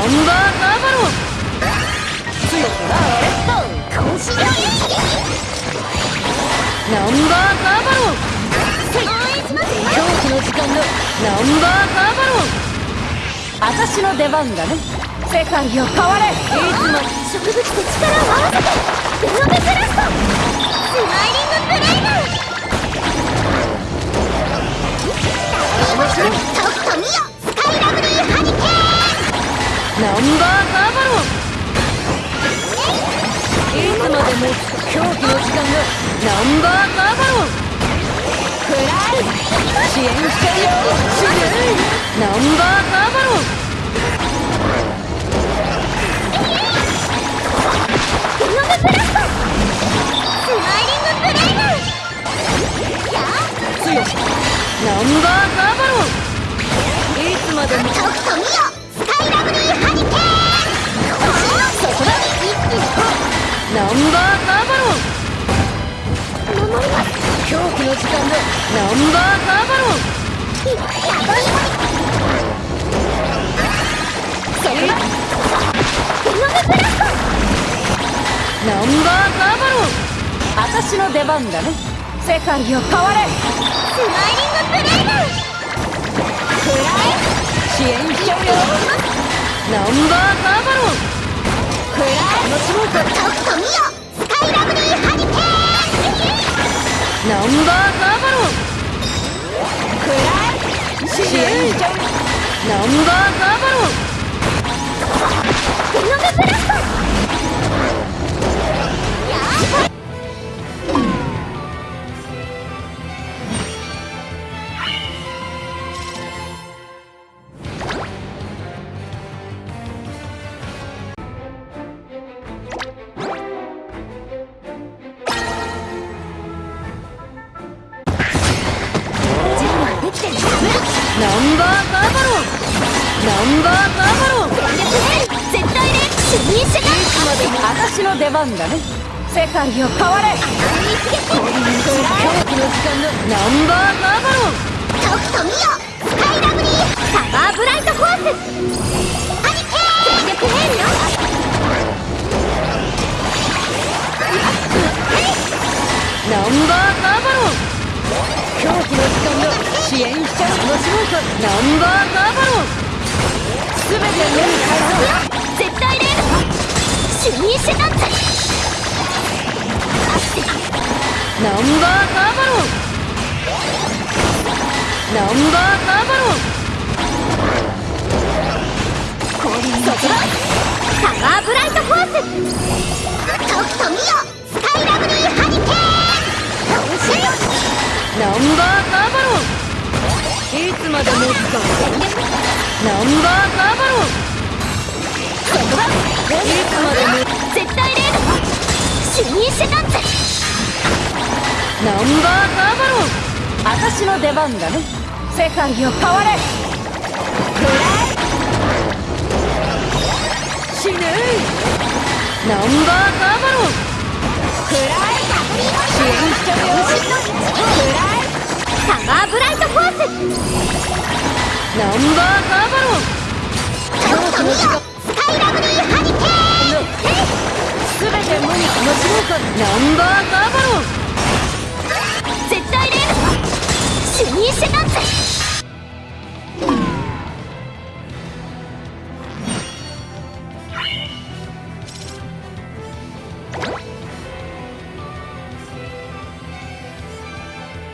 ナンバーナバロ強くなれ。っと腰がナンバーナバロ狂気の時間のナンバーナバロン私の出番だね世界を変われ。いつも植物と力を合わせてベロベスラストスマイリングブレイブーバロンいつまでも。狂気の時間のナンバーカーバロンくらい支援してるよすぐナンバーカーバロンナンバーカーバロンいつまでもとくと見よンバーカーバロン。守ります狂気の時間でナンバーカーバロン。それが。デノベブラストナンバーカーバロン。私の出番だね。世界を変われ。スマイリングブレイブくらい。支援しちゃうよ。ナンバーカーバロン。くらい。楽しもうくと見よスカイラブリーハリケーンナンバーナバロンデノベブラストンバーカーバロン。ナンバーカーバロン。全力ヘル絶対で主任者がいつまでも私の出番だね世界を変われ狂気の時間のナンバーカーバロン。とくとミオスカイラブリーサマーブライトフォース。ハリケーン全力ヘルよ支援しちゃうのしもうかナンバーカーバロンすべて目に返そう絶対で主任者だってナンバーカーバロンナンバーカーバロンこれそこだサマーブライトフォースとくと見まで持つかナンバーカーバロンそこだいつまで持つ絶対で主任者だってナンバーカーバロン私の出番だね世界を変われくらい。死ぬ。ナンバーカーバロンライラブリースナン。バーカーバロン